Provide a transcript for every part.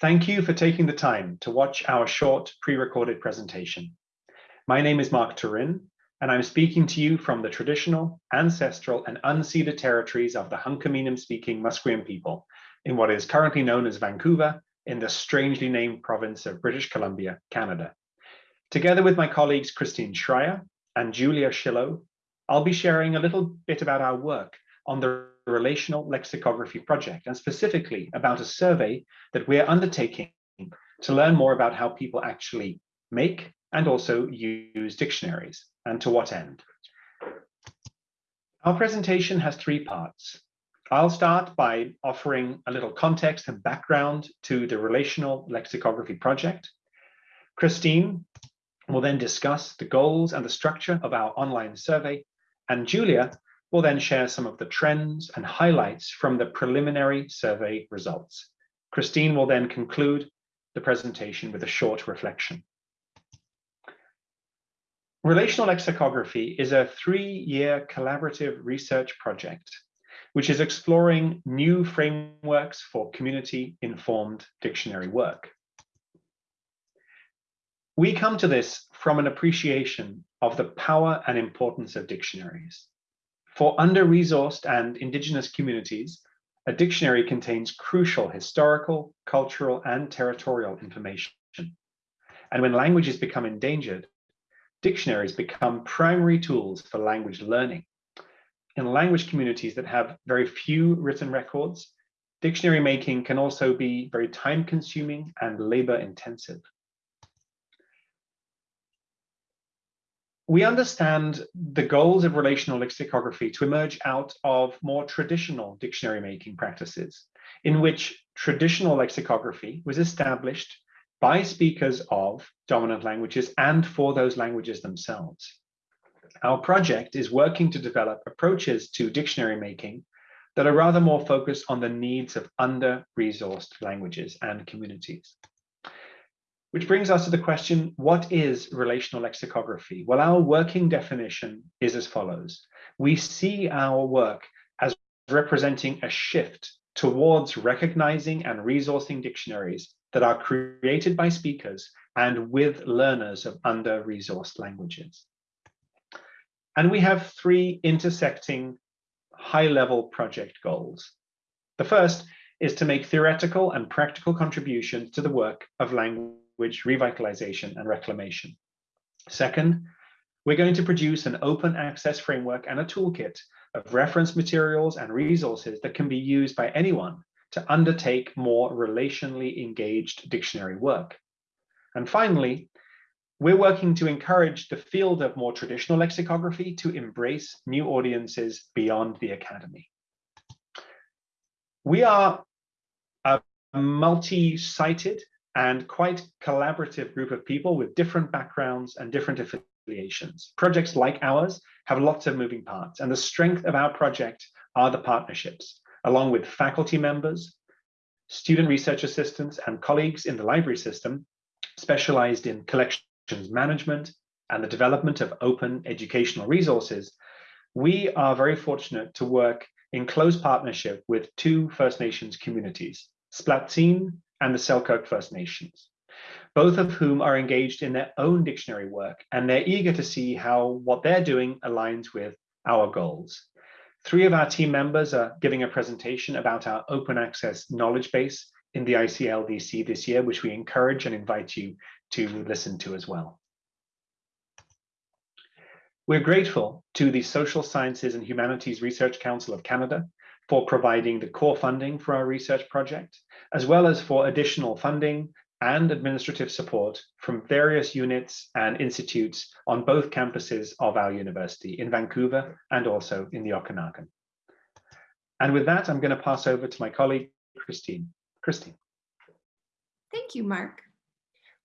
Thank you for taking the time to watch our short pre-recorded presentation. My name is Mark Turin, and I'm speaking to you from the traditional, ancestral, and unceded territories of the Hunkaminam-speaking Musqueam people in what is currently known as Vancouver in the strangely named province of British Columbia, Canada. Together with my colleagues Christine Schreyer and Julia Schillo, I'll be sharing a little bit about our work on the Relational Lexicography Project, and specifically about a survey that we're undertaking to learn more about how people actually make and also use dictionaries, and to what end. Our presentation has three parts. I'll start by offering a little context and background to the Relational Lexicography Project. Christine will then discuss the goals and the structure of our online survey, and Julia will then share some of the trends and highlights from the preliminary survey results. Christine will then conclude the presentation with a short reflection. Relational lexicography is a three-year collaborative research project which is exploring new frameworks for community-informed dictionary work. We come to this from an appreciation of the power and importance of dictionaries. For under-resourced and indigenous communities, a dictionary contains crucial historical, cultural, and territorial information. And when languages become endangered, dictionaries become primary tools for language learning. In language communities that have very few written records, dictionary making can also be very time consuming and labor intensive. We understand the goals of relational lexicography to emerge out of more traditional dictionary making practices, in which traditional lexicography was established by speakers of dominant languages and for those languages themselves. Our project is working to develop approaches to dictionary making that are rather more focused on the needs of under-resourced languages and communities. Which brings us to the question, what is relational lexicography? Well, our working definition is as follows. We see our work as representing a shift towards recognizing and resourcing dictionaries that are created by speakers and with learners of under-resourced languages. And we have three intersecting high-level project goals. The first is to make theoretical and practical contributions to the work of language language revitalization and reclamation. Second, we're going to produce an open access framework and a toolkit of reference materials and resources that can be used by anyone to undertake more relationally engaged dictionary work. And finally, we're working to encourage the field of more traditional lexicography to embrace new audiences beyond the academy. We are a multi-sited and quite collaborative group of people with different backgrounds and different affiliations. Projects like ours have lots of moving parts, and the strength of our project are the partnerships, along with faculty members, student research assistants, and colleagues in the library system specialized in collections management and the development of open educational resources. We are very fortunate to work in close partnership with two First Nations communities, Splatsin and the Selkirk First Nations, both of whom are engaged in their own dictionary work, and they're eager to see how what they're doing aligns with our goals. Three of our team members are giving a presentation about our open access knowledge base in the ICLDC this year, which we encourage and invite you to listen to as well. We're grateful to the Social Sciences and Humanities Research Council of Canada for providing the core funding for our research project, as well as for additional funding and administrative support from various units and institutes on both campuses of our university in Vancouver and also in the Okanagan. And with that, I'm going to pass over to my colleague, Christine. Christine. Thank you, Mark.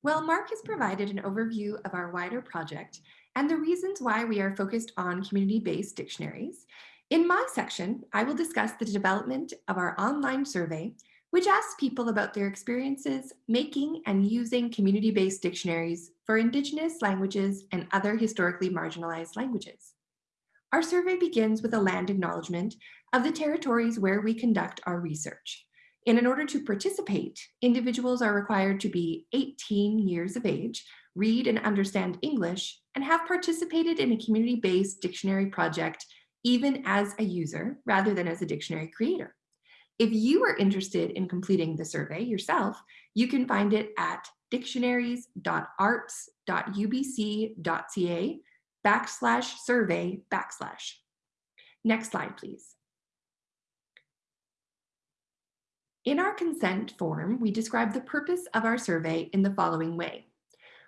Well, Mark has provided an overview of our wider project and the reasons why we are focused on community-based dictionaries, in my section, I will discuss the development of our online survey, which asks people about their experiences making and using community-based dictionaries for Indigenous languages and other historically marginalized languages. Our survey begins with a land acknowledgement of the territories where we conduct our research. And in order to participate, individuals are required to be 18 years of age, read and understand English, and have participated in a community-based dictionary project even as a user rather than as a dictionary creator. If you are interested in completing the survey yourself, you can find it at dictionaries.arts.ubc.ca backslash survey backslash. Next slide, please. In our consent form, we describe the purpose of our survey in the following way.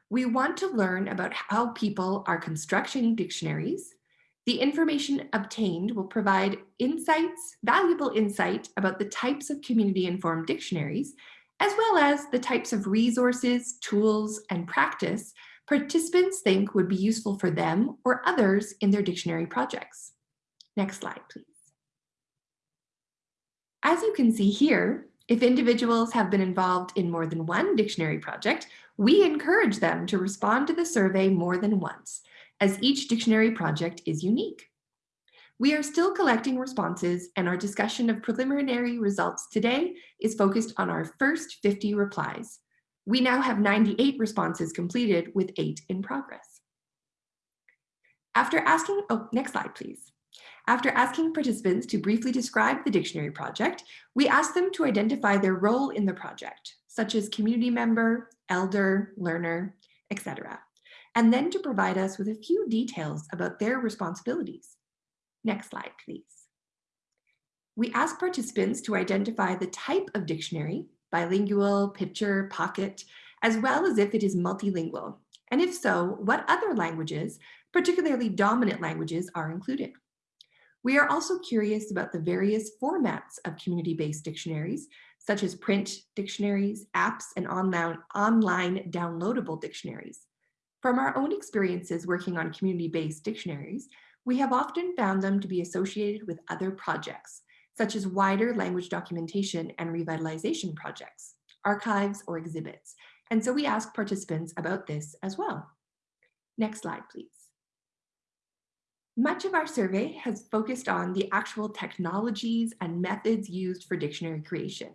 We want to learn about how people are constructing dictionaries. The information obtained will provide insights, valuable insight about the types of community-informed dictionaries, as well as the types of resources, tools, and practice participants think would be useful for them or others in their dictionary projects. Next slide, please. As you can see here, if individuals have been involved in more than one dictionary project, we encourage them to respond to the survey more than once, as each dictionary project is unique. We are still collecting responses and our discussion of preliminary results today is focused on our first 50 replies. We now have 98 responses completed with eight in progress. After asking, oh, next slide, please. After asking participants to briefly describe the dictionary project, we asked them to identify their role in the project, such as community member, elder, learner, etc., and then to provide us with a few details about their responsibilities. Next slide, please. We asked participants to identify the type of dictionary, bilingual, picture, pocket, as well as if it is multilingual, and if so, what other languages, particularly dominant languages, are included. We are also curious about the various formats of community-based dictionaries, such as print dictionaries, apps, and online, online downloadable dictionaries. From our own experiences working on community-based dictionaries, we have often found them to be associated with other projects, such as wider language documentation and revitalization projects, archives, or exhibits. And so we asked participants about this as well. Next slide, please. Much of our survey has focused on the actual technologies and methods used for dictionary creation,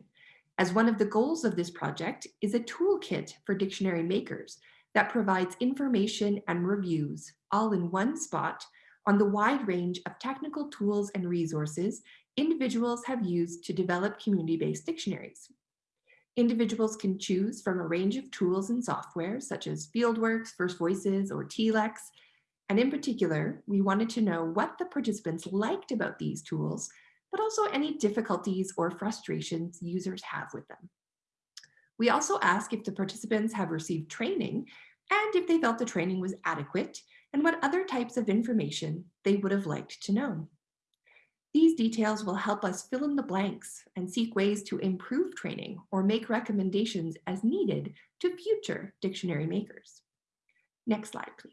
as one of the goals of this project is a toolkit for dictionary makers that provides information and reviews all in one spot on the wide range of technical tools and resources individuals have used to develop community-based dictionaries. Individuals can choose from a range of tools and software such as Fieldworks, First Voices, or TLEX, and in particular, we wanted to know what the participants liked about these tools, but also any difficulties or frustrations users have with them. We also ask if the participants have received training and if they felt the training was adequate and what other types of information they would have liked to know. These details will help us fill in the blanks and seek ways to improve training or make recommendations as needed to future dictionary makers. Next slide, please.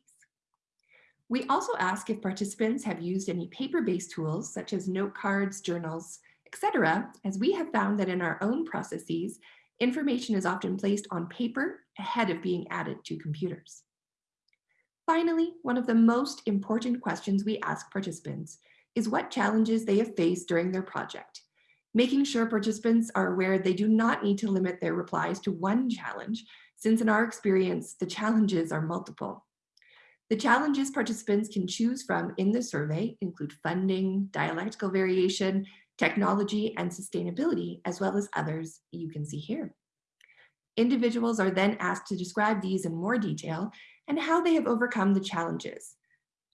We also ask if participants have used any paper-based tools such as note cards, journals, etc., as we have found that in our own processes, information is often placed on paper ahead of being added to computers. Finally, one of the most important questions we ask participants is what challenges they have faced during their project, making sure participants are aware they do not need to limit their replies to one challenge, since in our experience, the challenges are multiple. The challenges participants can choose from in the survey include funding, dialectical variation, technology, and sustainability, as well as others you can see here. Individuals are then asked to describe these in more detail and how they have overcome the challenges.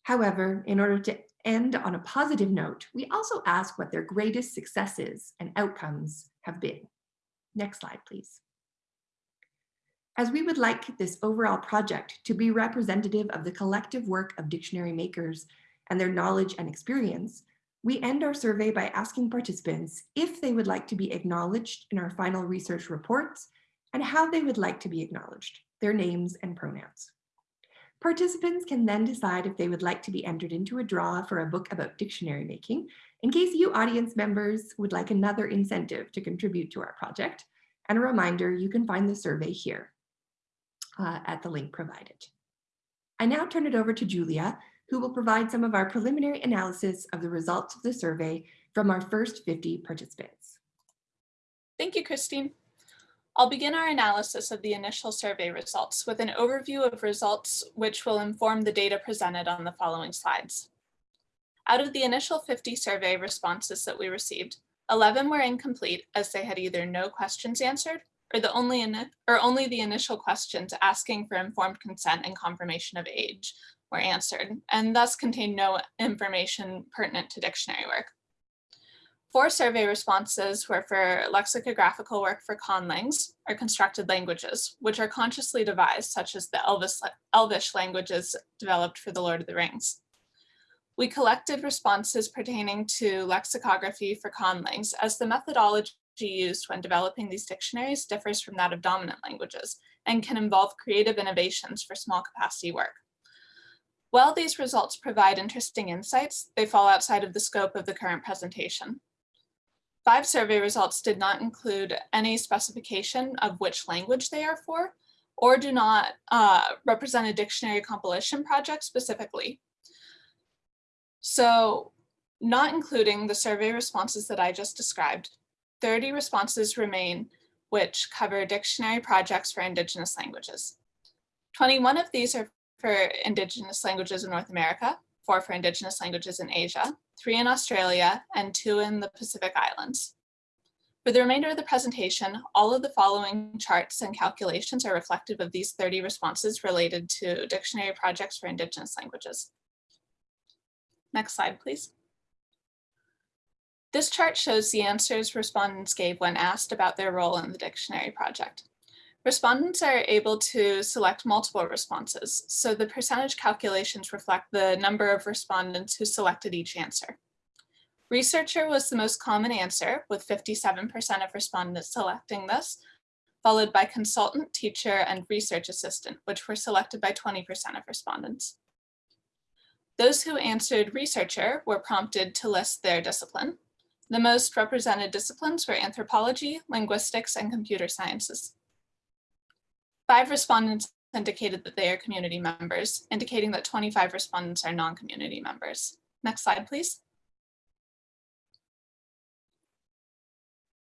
However, in order to end on a positive note, we also ask what their greatest successes and outcomes have been. Next slide, please. As we would like this overall project to be representative of the collective work of dictionary makers and their knowledge and experience, we end our survey by asking participants if they would like to be acknowledged in our final research reports and how they would like to be acknowledged, their names and pronouns. Participants can then decide if they would like to be entered into a draw for a book about dictionary making, in case you audience members would like another incentive to contribute to our project. And a reminder, you can find the survey here uh, at the link provided. I now turn it over to Julia, who will provide some of our preliminary analysis of the results of the survey from our first 50 participants. Thank you, Christine. I'll begin our analysis of the initial survey results with an overview of results which will inform the data presented on the following slides. Out of the initial 50 survey responses that we received, 11 were incomplete as they had either no questions answered or, the only, or only the initial questions asking for informed consent and confirmation of age were answered and thus contained no information pertinent to dictionary work. Four survey responses were for lexicographical work for conlangs, or constructed languages, which are consciously devised, such as the Elvis, Elvish languages developed for the Lord of the Rings. We collected responses pertaining to lexicography for conlangs as the methodology used when developing these dictionaries differs from that of dominant languages and can involve creative innovations for small capacity work. While these results provide interesting insights, they fall outside of the scope of the current presentation. Five survey results did not include any specification of which language they are for, or do not uh, represent a dictionary compilation project specifically. So not including the survey responses that I just described, 30 responses remain which cover dictionary projects for Indigenous languages. 21 of these are for Indigenous languages in North America, four for Indigenous languages in Asia, three in Australia, and two in the Pacific Islands. For the remainder of the presentation, all of the following charts and calculations are reflective of these 30 responses related to dictionary projects for Indigenous languages. Next slide, please. This chart shows the answers respondents gave when asked about their role in the dictionary project. Respondents are able to select multiple responses, so the percentage calculations reflect the number of respondents who selected each answer. Researcher was the most common answer, with 57% of respondents selecting this, followed by consultant, teacher, and research assistant, which were selected by 20% of respondents. Those who answered researcher were prompted to list their discipline. The most represented disciplines were anthropology, linguistics, and computer sciences. Five respondents indicated that they are community members, indicating that 25 respondents are non-community members. Next slide, please.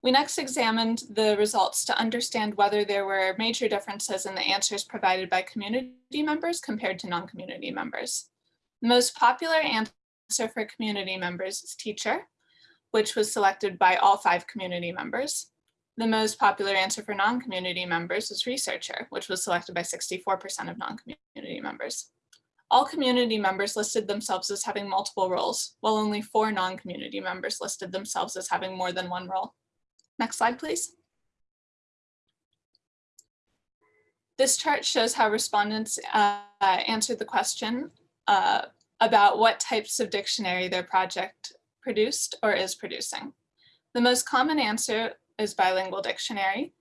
We next examined the results to understand whether there were major differences in the answers provided by community members compared to non-community members. The most popular answer for community members is teacher, which was selected by all five community members. The most popular answer for non-community members was researcher, which was selected by 64% of non-community members. All community members listed themselves as having multiple roles, while only four non-community members listed themselves as having more than one role. Next slide, please. This chart shows how respondents uh, answered the question uh, about what types of dictionary their project produced or is producing. The most common answer is bilingual dictionary,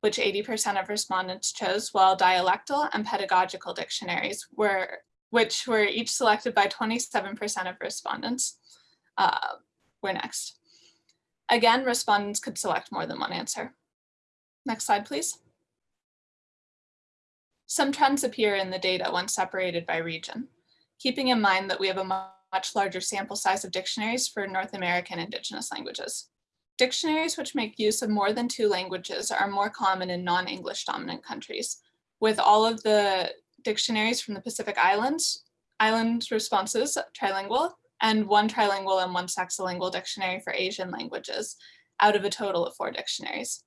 which 80% of respondents chose, while dialectal and pedagogical dictionaries were, which were each selected by 27% of respondents, uh, were next. Again, respondents could select more than one answer. Next slide, please. Some trends appear in the data when separated by region, keeping in mind that we have a much larger sample size of dictionaries for North American Indigenous languages. Dictionaries which make use of more than two languages are more common in non-English dominant countries, with all of the dictionaries from the Pacific Islands, island responses trilingual, and one trilingual and one sexolingual dictionary for Asian languages, out of a total of four dictionaries.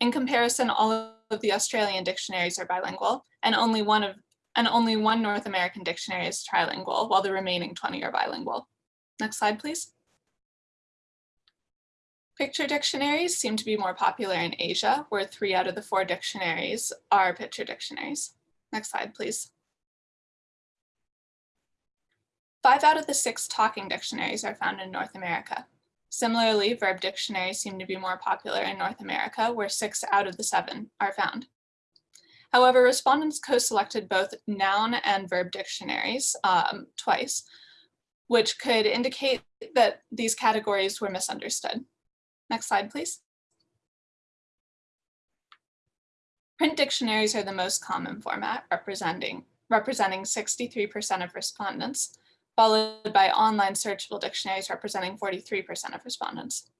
In comparison, all of the Australian dictionaries are bilingual, and only one of and only one North American dictionary is trilingual, while the remaining 20 are bilingual. Next slide, please. Picture dictionaries seem to be more popular in Asia, where three out of the four dictionaries are picture dictionaries. Next slide, please. Five out of the six talking dictionaries are found in North America. Similarly, verb dictionaries seem to be more popular in North America, where six out of the seven are found. However, respondents co-selected both noun and verb dictionaries um, twice, which could indicate that these categories were misunderstood. Next slide, please. Print dictionaries are the most common format, representing representing 63% of respondents, followed by online searchable dictionaries representing 43% of respondents.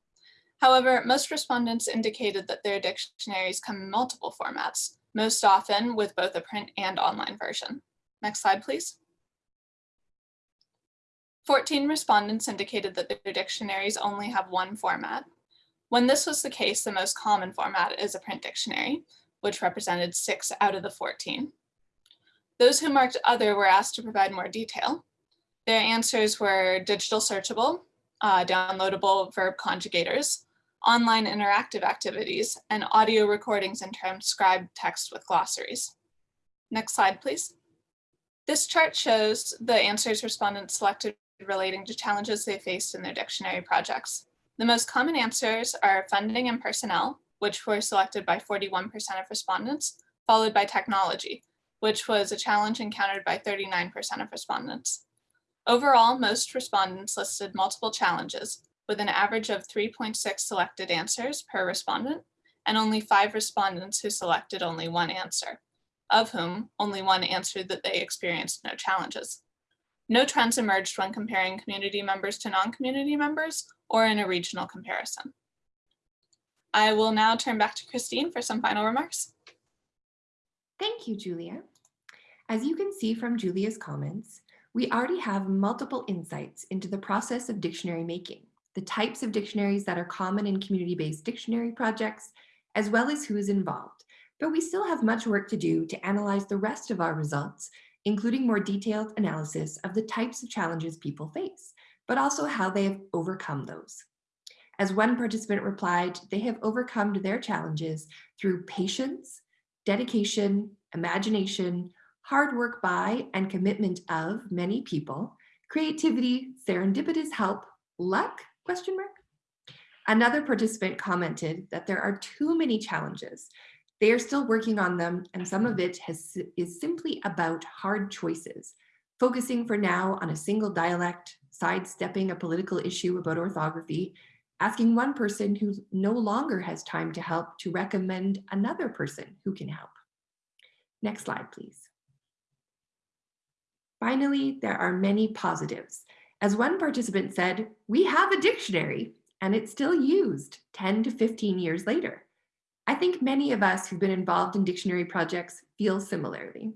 However, most respondents indicated that their dictionaries come in multiple formats, most often with both a print and online version. Next slide, please. 14 respondents indicated that their dictionaries only have one format. When this was the case, the most common format is a print dictionary, which represented six out of the 14. Those who marked other were asked to provide more detail. Their answers were digital searchable, uh, downloadable verb conjugators, online interactive activities, and audio recordings and transcribed text with glossaries. Next slide, please. This chart shows the answers respondents selected relating to challenges they faced in their dictionary projects. The most common answers are funding and personnel, which were selected by 41% of respondents, followed by technology, which was a challenge encountered by 39% of respondents. Overall, most respondents listed multiple challenges, with an average of 3.6 selected answers per respondent, and only five respondents who selected only one answer, of whom only one answered that they experienced no challenges. No trends emerged when comparing community members to non-community members or in a regional comparison. I will now turn back to Christine for some final remarks. Thank you, Julia. As you can see from Julia's comments, we already have multiple insights into the process of dictionary making, the types of dictionaries that are common in community-based dictionary projects, as well as who is involved. But we still have much work to do to analyze the rest of our results including more detailed analysis of the types of challenges people face, but also how they have overcome those. As one participant replied, they have overcome their challenges through patience, dedication, imagination, hard work by and commitment of many people, creativity, serendipitous help, luck, question mark? Another participant commented that there are too many challenges they are still working on them, and some of it has, is simply about hard choices, focusing for now on a single dialect, sidestepping a political issue about orthography, asking one person who no longer has time to help to recommend another person who can help. Next slide, please. Finally, there are many positives. As one participant said, we have a dictionary and it's still used 10 to 15 years later. I think many of us who've been involved in dictionary projects feel similarly.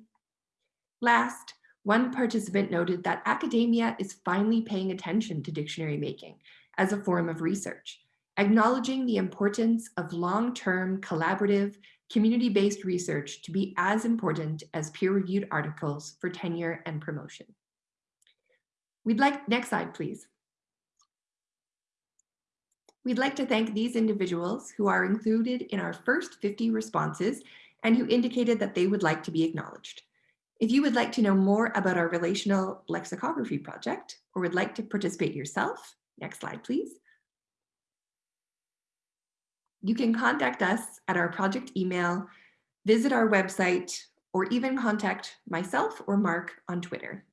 Last, one participant noted that academia is finally paying attention to dictionary making as a form of research, acknowledging the importance of long-term collaborative community-based research to be as important as peer-reviewed articles for tenure and promotion. We'd like, next slide, please. We'd like to thank these individuals who are included in our first 50 responses and who indicated that they would like to be acknowledged. If you would like to know more about our relational lexicography project or would like to participate yourself, next slide, please. You can contact us at our project email, visit our website, or even contact myself or Mark on Twitter.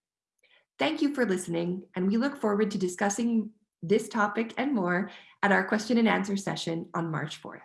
Thank you for listening, and we look forward to discussing this topic and more at our question and answer session on March 4th.